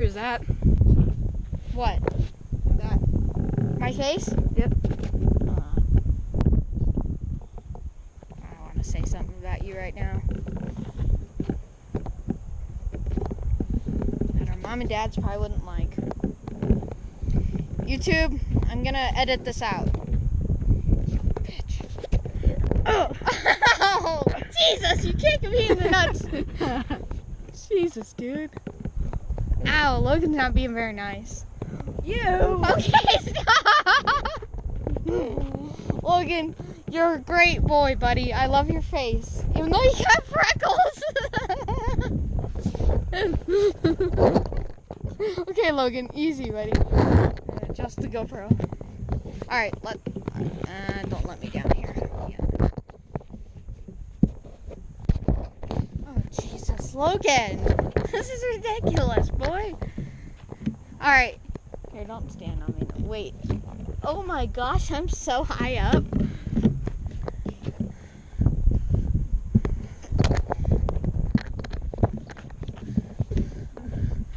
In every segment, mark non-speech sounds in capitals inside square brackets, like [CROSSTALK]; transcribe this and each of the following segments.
Here's that. What? That. My face? Yep. Uh, I want to say something about you right now. That our mom and dad's probably wouldn't like. YouTube, I'm gonna edit this out. You Bitch. [LAUGHS] Oh, Jesus, you kicked me in the nuts. [LAUGHS] Jesus, dude. Ow, Logan's not being very nice. You. Okay, [LAUGHS] stop! Logan, you're a great boy, buddy. I love your face. Even though you got freckles. [LAUGHS] okay, Logan, easy, buddy. Uh, Adjust the GoPro. Alright, let uh, don't let me down here. Yeah. Oh Jesus, Logan! [LAUGHS] This is ridiculous, boy. Alright. Here, don't stand on me. Wait. Oh my gosh, I'm so high up.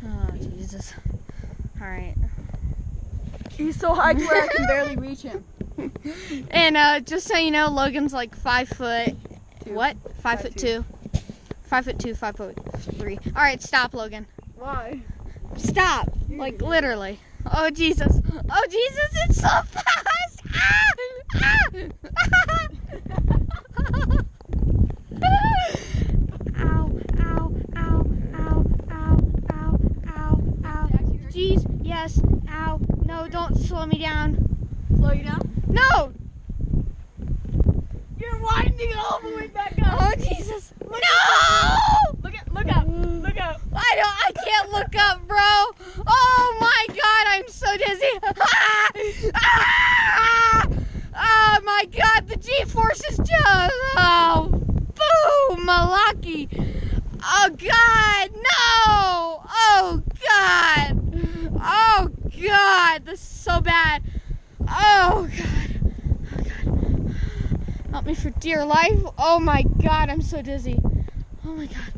Oh, Jesus. Alright. He's so high to where I can barely reach him. [LAUGHS] [LAUGHS] And uh, just so you know, Logan's like five foot. Two. What? Five, Five foot two. two. Five foot two, five foot three. Alright, stop, Logan. Why? Stop. Like, literally. Oh, Jesus. Oh, Jesus, it's so [LAUGHS] fast. Ah! Ah! [LAUGHS] ow, ow, ow, ow, ow, ow, ow, ow. Jeez, yes, ow. No, don't slow me down. Slow you down? No! Winding all the way back up. Oh, Jesus. No! Look at, look up, look up. I don't. I can't look up, bro. Oh my God, I'm so dizzy. [LAUGHS] Ah! Ah! Oh my God, the G-force is just. Oh, boom, Malaki. Oh God, no. Oh God. Oh God, this is so bad. Oh God. Oh me for dear life. Oh my God, I'm so dizzy. Oh my God.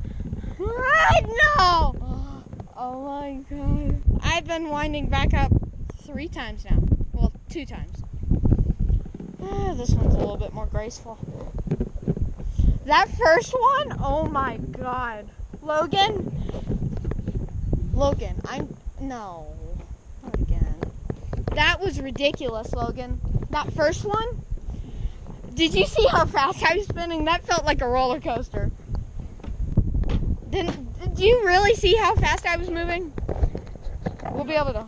Ah, no! Oh my god. I've been winding back up three times now. Well, two times. Ah, this one's a little bit more graceful. That first one, oh my god. Logan? Logan, I'm. No. Not again. That was ridiculous, Logan. That first one? Did you see how fast I was spinning? That felt like a roller coaster. Didn't did you really see how fast I was moving? We'll be able to.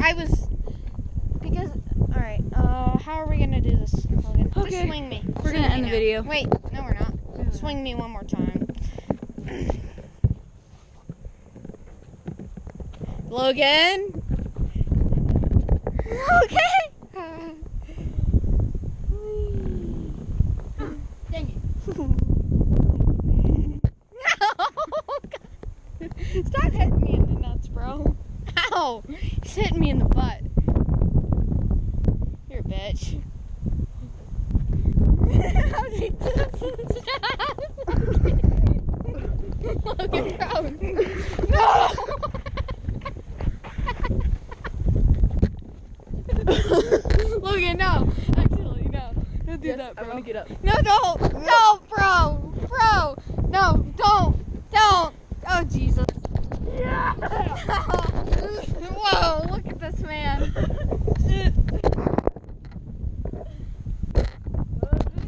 I was because all right. Uh, how are we gonna do this, Logan? Just swing me. We're gonna me end the video. Wait, no, we're not. Swing me one more time. [CLEARS THROAT] Logan. Okay. Dang No! Stop hitting me in the nuts, bro. Ow! He's hitting me in the butt. You're a bitch. [LAUGHS] How's he [LAUGHS] Logan, bro. No! [LAUGHS] Logan, no. Actually, no. Don't do Yes, that, I bro. want to get up. No, don't, don't, bro, bro, no, don't. Oh Jesus. Yeah. Whoa, look at this man.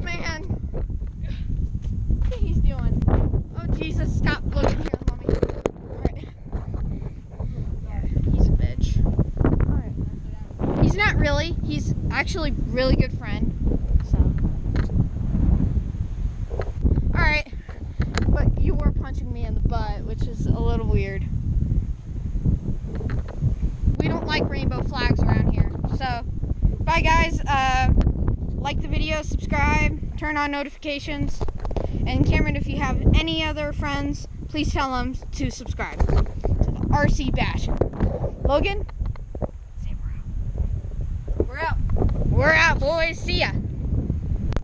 Man. What he's doing? Oh Jesus, stop looking here, mommy. Alright. Yeah, he's a bitch. Alright. He's not really. He's actually really good friend. So. Alright. But you were punching me in the butt, which is a little weird. We don't like rainbow flags around here. So, bye guys. Uh, like the video, subscribe, turn on notifications. And Cameron, if you have any other friends, please tell them to subscribe to the RC Bash. Logan, say we're out. We're out. We're out, boys. See ya.